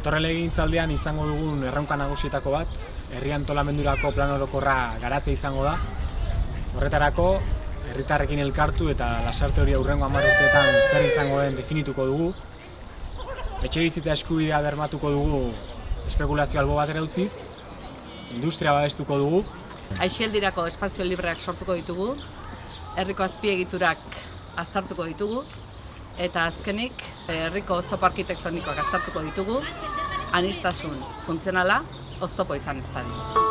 Datorren legintzaldean izango dugun erronka nagusietako bat, herri antolamendurako plan orokorra garatzea izango da. Horretarako, herritarrekin elkartu eta lasarte hori aurrengo hamar urteetan zer izango den definituko dugu. Etxe bizitza eskubidea bermatuko dugu espekulazio albo batera utziz, industria babestuko dugu, Aixeldirako espazio libreak sortuko ditugu, herriko azpiegiturak aztertuko ditugu, eta azkenik herriko oztopo arkitektonikoak aztertuko ditugu, anistasun funtzionala oztopo izan ez dadin.